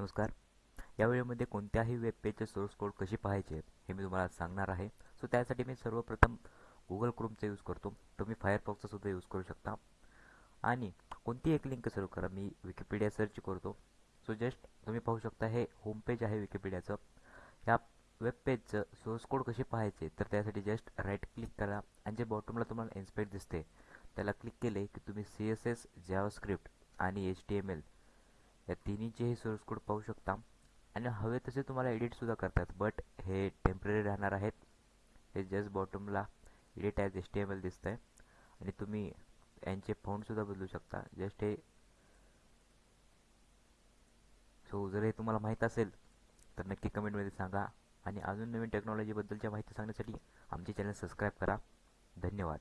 नमस्कार. या व्हिडिओमध्ये कोणत्याही वेब पेजचे सोर्स कोड कसे पाहायचे हे मी तुम्हाला सांगणार आहे. सो त्यासाठी मी सर्वप्रथम गुगल क्रोमचा यूज करतो. तुम्ही फायरफॉक्सचा सुद्धा यूज करू शकता. आणि कोणती एक लिंक सर्व करा मी विकिपीडिया सर्च करतो. सो जस्ट तुम्ही पाहू शकता हे होम पेज आहे विकिपीडियाचं ह्या वेब पेजचं सोर्स कोड कसे पाहायचे तर त्यासाठी जस्ट राईट क्लिक करा. आणि जे बॉटमला तुम्हाला इन्स्पेक्ट दिसते त्याला क्लिक केले की तुम्ही सी एस एस स्क्रिप्ट आणि एच टी एम एल या तिन्हीचेही सोर्स कोड पाहू शकता. आणि हवे तसे तुम्हाला एडिटसुद्धा करतात. बट हे टेंपररी राहणार आहेत. हे just बॉटमला edit as S T M L दिसतं आहे आणि तुम्ही यांचे फाउंडसुद्धा बदलू शकता. जस्ट हे सो जर हे तुम्हाला माहीत असेल तर नक्की कमेंटमध्ये सांगा. आणि अजून नवीन टेक्नॉलॉजीबद्दलच्या माहिती सांगण्यासाठी आमचे चॅनल सबस्क्राईब करा. धन्यवाद.